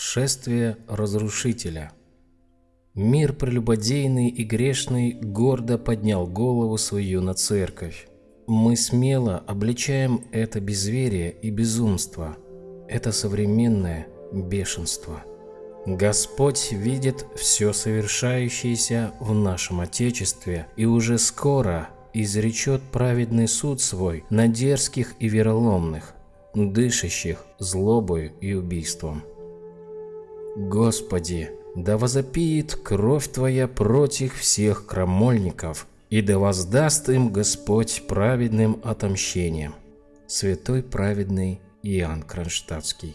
Шествие разрушителя Мир прелюбодейный и грешный гордо поднял голову свою на церковь. Мы смело обличаем это безверие и безумство, это современное бешенство. Господь видит все совершающееся в нашем Отечестве и уже скоро изречет праведный суд свой на дерзких и вероломных, дышащих злобою и убийством. Господи, да возопиет кровь Твоя против всех крамольников, и да воздаст им Господь праведным отомщением. Святой праведный Иоанн Кронштадтский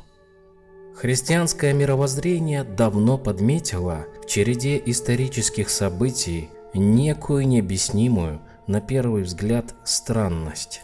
Христианское мировоззрение давно подметило в череде исторических событий некую необъяснимую, на первый взгляд, странность.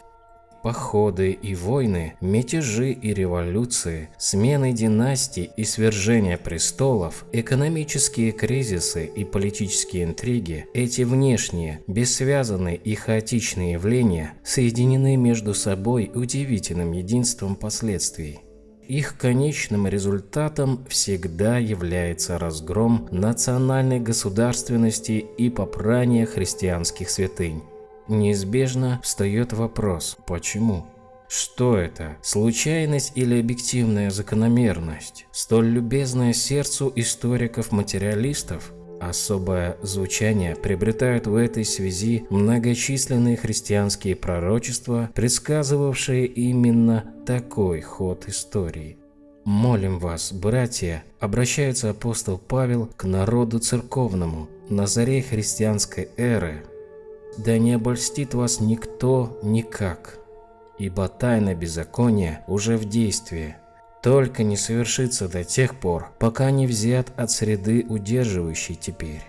Походы и войны, мятежи и революции, смены династий и свержения престолов, экономические кризисы и политические интриги – эти внешние, бессвязанные и хаотичные явления соединены между собой удивительным единством последствий. Их конечным результатом всегда является разгром национальной государственности и попрание христианских святынь. Неизбежно встает вопрос «почему?». Что это? Случайность или объективная закономерность? Столь любезная сердцу историков-материалистов? Особое звучание приобретают в этой связи многочисленные христианские пророчества, предсказывавшие именно такой ход истории. «Молим вас, братья», обращается апостол Павел к народу церковному на заре христианской эры, да не обольстит вас никто никак, ибо тайна беззакония уже в действии, только не совершится до тех пор, пока не взят от среды удерживающей теперь.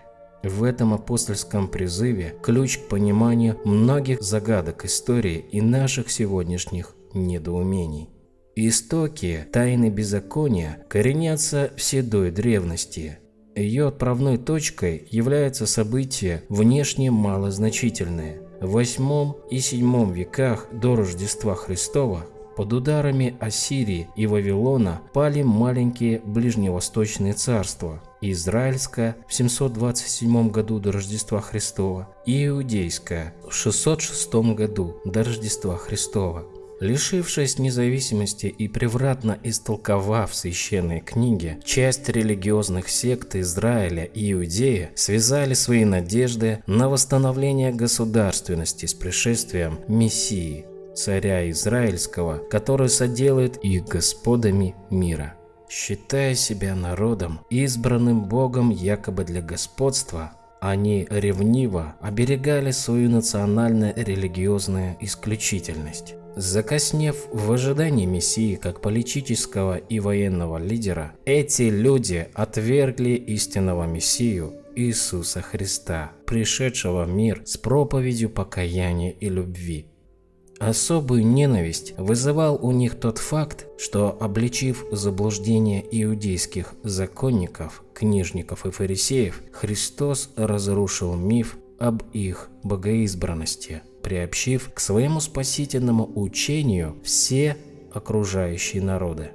В этом апостольском призыве ключ к пониманию многих загадок истории и наших сегодняшних недоумений. Истоки тайны беззакония коренятся в седой древности, ее отправной точкой является событие внешне малозначительное. В 8 и 7 веках до Рождества Христова под ударами Ассирии и Вавилона пали маленькие ближневосточные царства – Израильское в 727 году до Рождества Христова и Иудейское в 606 году до Рождества Христова. Лишившись независимости и превратно истолковав священные книги, часть религиозных сект Израиля и Иудеи связали свои надежды на восстановление государственности с пришествием Мессии, царя Израильского, который соделает их господами мира. Считая себя народом, избранным Богом якобы для господства, они ревниво оберегали свою национально-религиозную исключительность. Закоснев в ожидании Мессии как политического и военного лидера, эти люди отвергли истинного Мессию Иисуса Христа, пришедшего в мир с проповедью покаяния и любви. Особую ненависть вызывал у них тот факт, что, обличив заблуждение иудейских законников, книжников и фарисеев, Христос разрушил миф об их богоизбранности – приобщив к своему спасительному учению все окружающие народы.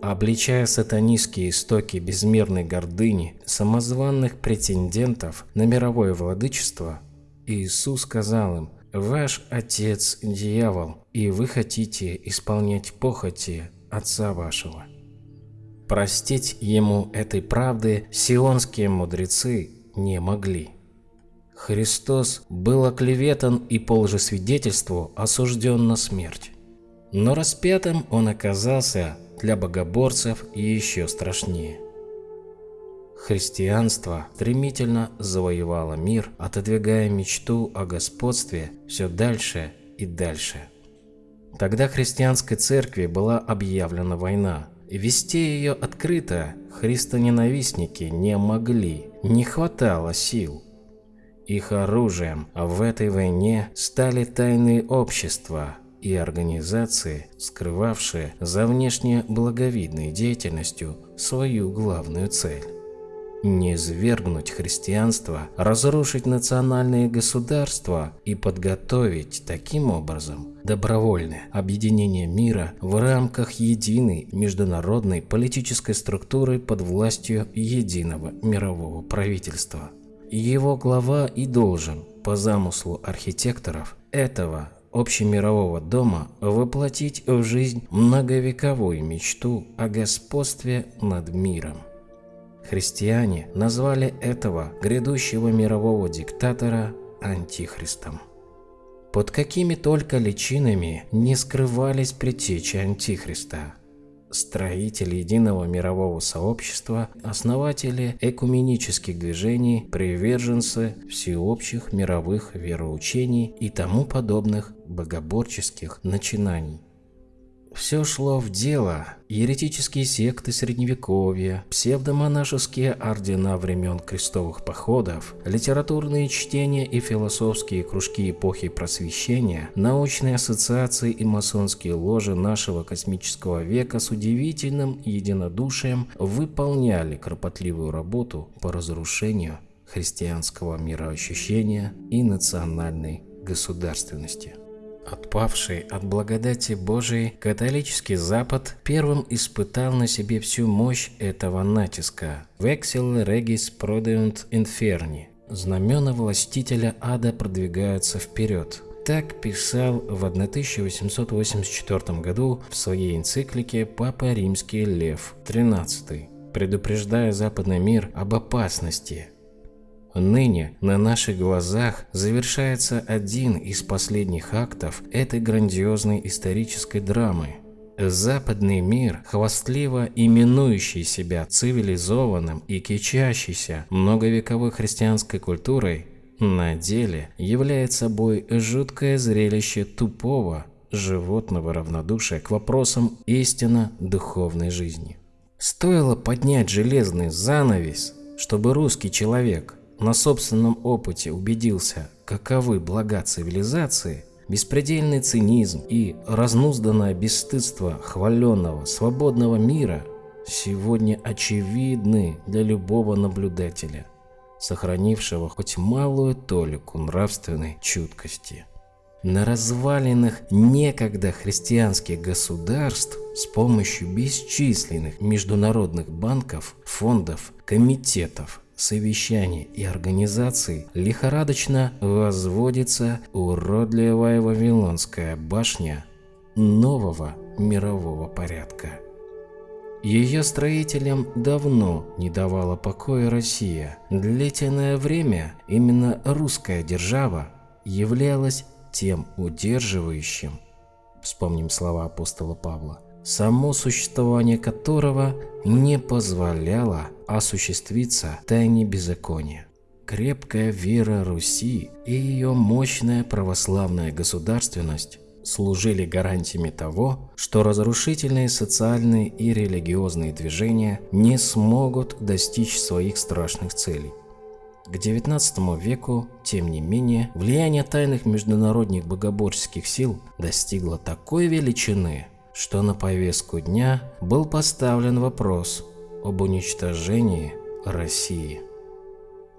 Обличая сатанистские истоки безмерной гордыни самозванных претендентов на мировое владычество, Иисус сказал им, «Ваш отец – дьявол, и вы хотите исполнять похоти отца вашего». Простить ему этой правды сионские мудрецы не могли. Христос был оклеветан и по лжесвидетельству осужден на смерть. Но распятым он оказался для богоборцев еще страшнее. Христианство стремительно завоевало мир, отодвигая мечту о господстве все дальше и дальше. Тогда христианской церкви была объявлена война, вести ее открыто христоненавистники не могли, не хватало сил. Их оружием в этой войне стали тайные общества и организации, скрывавшие за внешне благовидной деятельностью свою главную цель. не свергнуть христианство, разрушить национальные государства и подготовить таким образом добровольное объединение мира в рамках единой международной политической структуры под властью единого мирового правительства. Его глава и должен, по замыслу архитекторов этого общемирового дома, воплотить в жизнь многовековую мечту о господстве над миром. Христиане назвали этого грядущего мирового диктатора Антихристом. Под какими только личинами не скрывались предтечи Антихриста. Строители единого мирового сообщества, основатели экуменических движений, приверженцы всеобщих мировых вероучений и тому подобных богоборческих начинаний. Все шло в дело. Еретические секты Средневековья, псевдомонашеские ордена времен крестовых походов, литературные чтения и философские кружки эпохи Просвещения, научные ассоциации и масонские ложи нашего космического века с удивительным единодушием выполняли кропотливую работу по разрушению христианского мироощущения и национальной государственности. Отпавший от благодати Божией, католический Запад первым испытал на себе всю мощь этого натиска. «Vexil regis prodeunt inferni» – знамена властителя ада продвигаются вперед. Так писал в 1884 году в своей энциклике Папа Римский Лев XIII, предупреждая западный мир об опасности, Ныне на наших глазах завершается один из последних актов этой грандиозной исторической драмы. Западный мир, хвастливо именующий себя цивилизованным и кичащийся многовековой христианской культурой, на деле является собой жуткое зрелище тупого животного равнодушия к вопросам истинно духовной жизни. Стоило поднять железный занавес, чтобы русский человек на собственном опыте убедился, каковы блага цивилизации, беспредельный цинизм и разнузданное бесстыдство хваленного свободного мира сегодня очевидны для любого наблюдателя, сохранившего хоть малую толику нравственной чуткости. На развалинах некогда христианских государств с помощью бесчисленных международных банков, фондов, комитетов совещаний и организаций лихорадочно возводится уродливая Вавилонская башня нового мирового порядка. Ее строителям давно не давала покоя Россия. Длительное время именно русская держава являлась тем удерживающим, вспомним слова апостола Павла, само существование которого не позволяло осуществиться тайне беззакония. Крепкая вера Руси и ее мощная православная государственность служили гарантиями того, что разрушительные социальные и религиозные движения не смогут достичь своих страшных целей. К XIX веку, тем не менее, влияние тайных международных богоборческих сил достигло такой величины, что на повестку дня был поставлен вопрос об уничтожении России.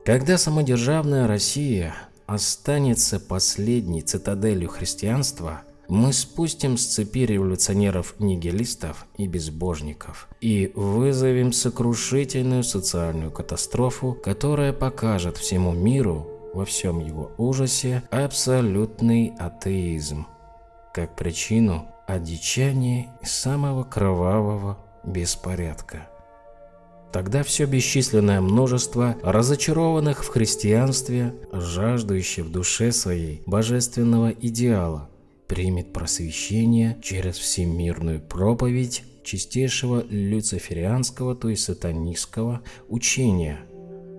Когда самодержавная Россия останется последней цитаделью христианства, мы спустим с цепи революционеров-нигилистов и безбожников и вызовем сокрушительную социальную катастрофу, которая покажет всему миру во всем его ужасе абсолютный атеизм как причину одичания и самого кровавого беспорядка. Тогда все бесчисленное множество разочарованных в христианстве, жаждущих в душе своей божественного идеала, примет просвещение через всемирную проповедь чистейшего люциферианского, то есть сатанистского учения,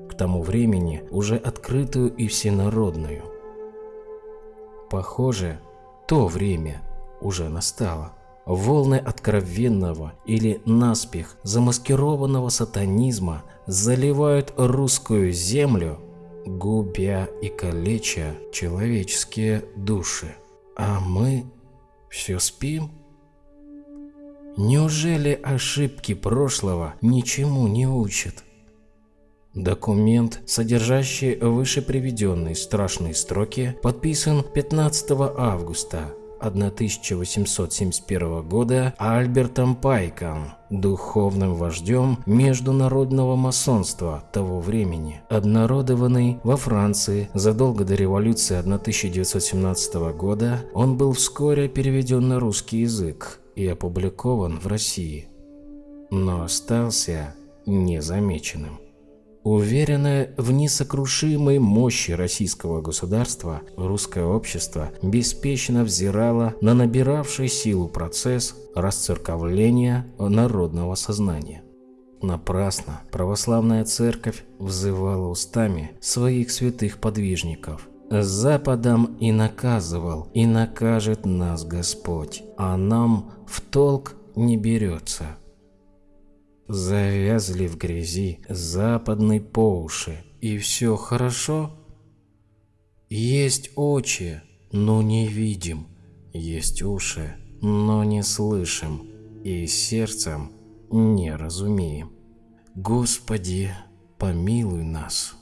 к тому времени уже открытую и всенародную. Похоже, то время уже настало. Волны откровенного или наспех замаскированного сатанизма заливают русскую землю, губя и калеча человеческие души. А мы все спим? Неужели ошибки прошлого ничему не учат? Документ, содержащий выше приведенные страшные строки, подписан 15 августа 1871 года Альбертом Пайком, духовным вождем международного масонства того времени, обнародованный во Франции задолго до революции 1917 года, он был вскоре переведен на русский язык и опубликован в России, но остался незамеченным. Уверенное в несокрушимой мощи российского государства, русское общество беспечно взирало на набиравший силу процесс расцерковления народного сознания. Напрасно православная церковь взывала устами своих святых подвижников. Западом и наказывал, и накажет нас Господь, а нам в толк не берется завязли в грязи западной по уши. И все хорошо? Есть очи, но не видим. Есть уши, но не слышим. И сердцем не разумеем. Господи, помилуй нас.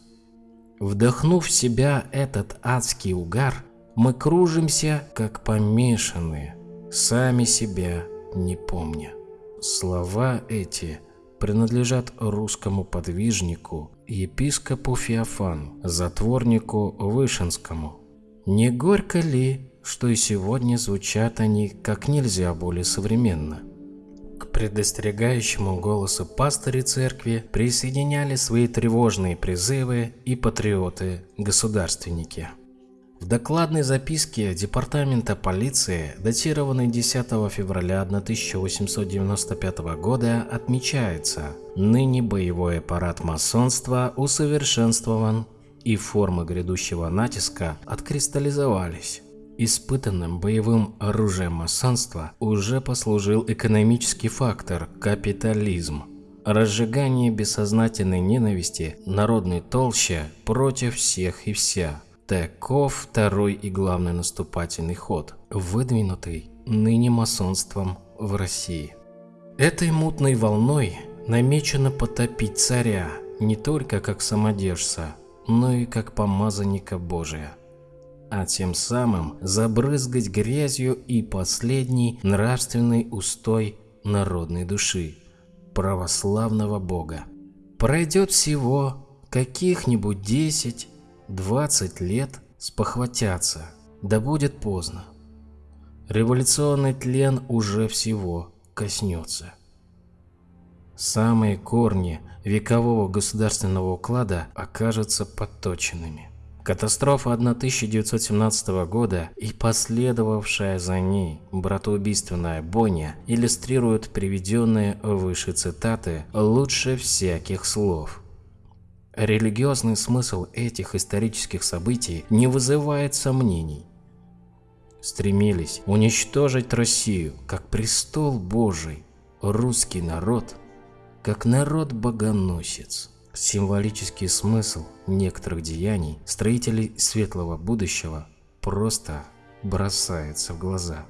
Вдохнув в себя этот адский угар, мы кружимся, как помешанные, сами себя не помня. Слова эти принадлежат русскому подвижнику, епископу Феофану, затворнику Вышинскому. Не горько ли, что и сегодня звучат они как нельзя более современно? К предостерегающему голосу пастыри церкви присоединяли свои тревожные призывы и патриоты-государственники. В докладной записке Департамента полиции, датированной 10 февраля 1895 года, отмечается, ныне боевой аппарат масонства усовершенствован и формы грядущего натиска откристаллизовались. Испытанным боевым оружием масонства уже послужил экономический фактор – капитализм. Разжигание бессознательной ненависти народной толще против всех и вся – Таков второй и главный наступательный ход, выдвинутый ныне масонством в России. Этой мутной волной намечено потопить царя не только как самодержца, но и как помазанника Божия, а тем самым забрызгать грязью и последний нравственный устой народной души, православного Бога. Пройдет всего каких-нибудь десять 20 лет спохватятся, да будет поздно. Революционный тлен уже всего коснется. Самые корни векового государственного уклада окажутся подточенными. Катастрофа 1917 года и последовавшая за ней братоубийственная бойня иллюстрируют приведенные выше цитаты лучше всяких слов – Религиозный смысл этих исторических событий не вызывает сомнений. Стремились уничтожить Россию как престол Божий, русский народ как народ-богоносец. Символический смысл некоторых деяний строителей светлого будущего просто бросается в глаза.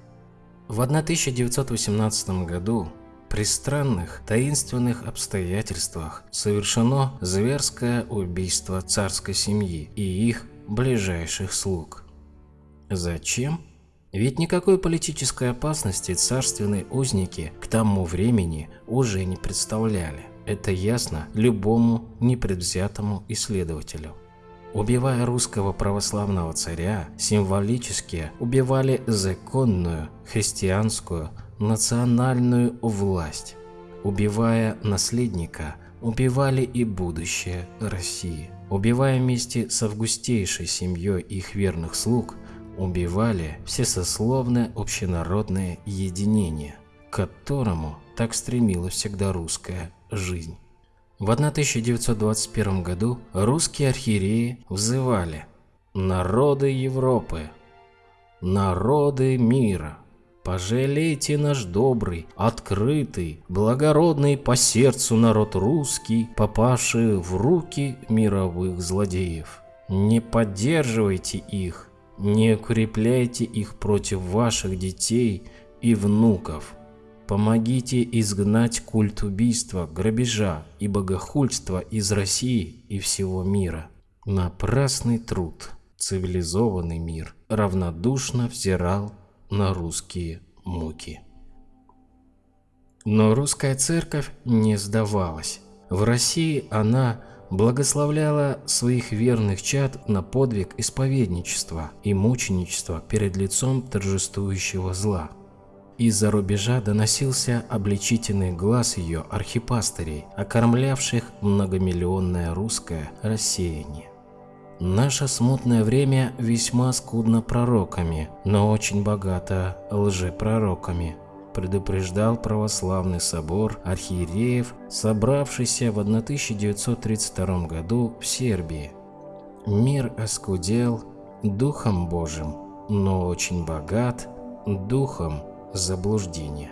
В 1918 году при странных, таинственных обстоятельствах совершено зверское убийство царской семьи и их ближайших слуг. Зачем? Ведь никакой политической опасности царственные узники к тому времени уже не представляли. Это ясно любому непредвзятому исследователю. Убивая русского православного царя, символически убивали законную христианскую национальную власть. Убивая наследника, убивали и будущее России. Убивая вместе с августейшей семьей их верных слуг, убивали всесословное общенародное единение, к которому так стремилась всегда русская жизнь. В 1921 году русские архиереи взывали «Народы Европы! Народы мира!» Пожалейте наш добрый, открытый, благородный по сердцу народ русский, попавший в руки мировых злодеев. Не поддерживайте их, не укрепляйте их против ваших детей и внуков. помогите изгнать культ убийства, грабежа и богохульства из России и всего мира. Напрасный труд, цивилизованный мир равнодушно взирал на русские муки. Но русская церковь не сдавалась. В России она благословляла своих верных чад на подвиг исповедничества и мученичества перед лицом торжествующего зла. Из-за рубежа доносился обличительный глаз ее архипастырей, окормлявших многомиллионное русское рассеяние. Наше смутное время весьма скудно пророками, но очень богато лжепророками, предупреждал православный собор архиереев, собравшийся в 1932 году в Сербии. Мир оскудел Духом Божьим, но очень богат Духом заблуждения.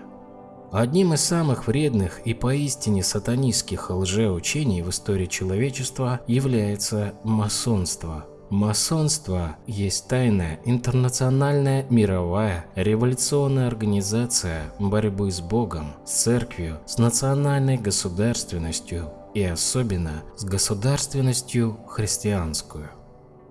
Одним из самых вредных и поистине сатанистских лжеучений в истории человечества является масонство. Масонство есть тайная интернациональная мировая революционная организация борьбы с Богом, с церковью, с национальной государственностью и особенно с государственностью христианскую.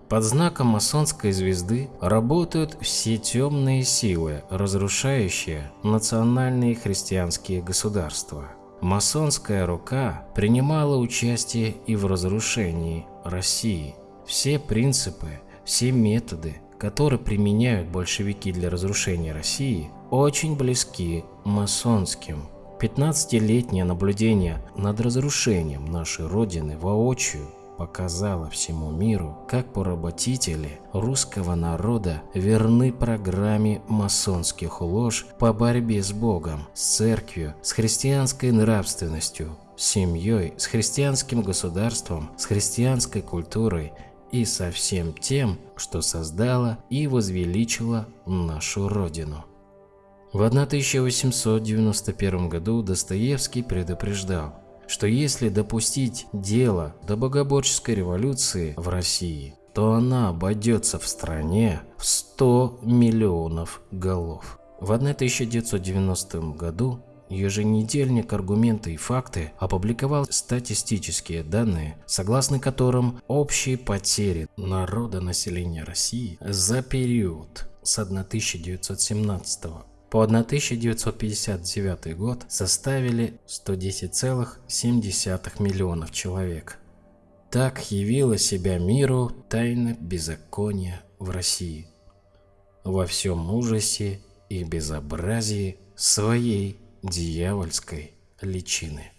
Под знаком масонской звезды работают все темные силы, разрушающие национальные христианские государства. Масонская рука принимала участие и в разрушении России. Все принципы, все методы, которые применяют большевики для разрушения России, очень близки масонским. 15-летнее наблюдение над разрушением нашей Родины воочию показала всему миру, как поработители русского народа верны программе масонских лож по борьбе с Богом, с церковью, с христианской нравственностью, с семьей, с христианским государством, с христианской культурой и со всем тем, что создало и возвеличило нашу Родину. В 1891 году Достоевский предупреждал, что если допустить дело до богоборческой революции в России, то она обойдется в стране в 100 миллионов голов. В 1990 году еженедельник «Аргументы и факты» опубликовал статистические данные, согласно которым общие потери народа населения России за период с 1917 по 1959 год составили 110,7 миллионов человек. Так явила себя миру тайна беззакония в России. Во всем ужасе и безобразии своей дьявольской личины.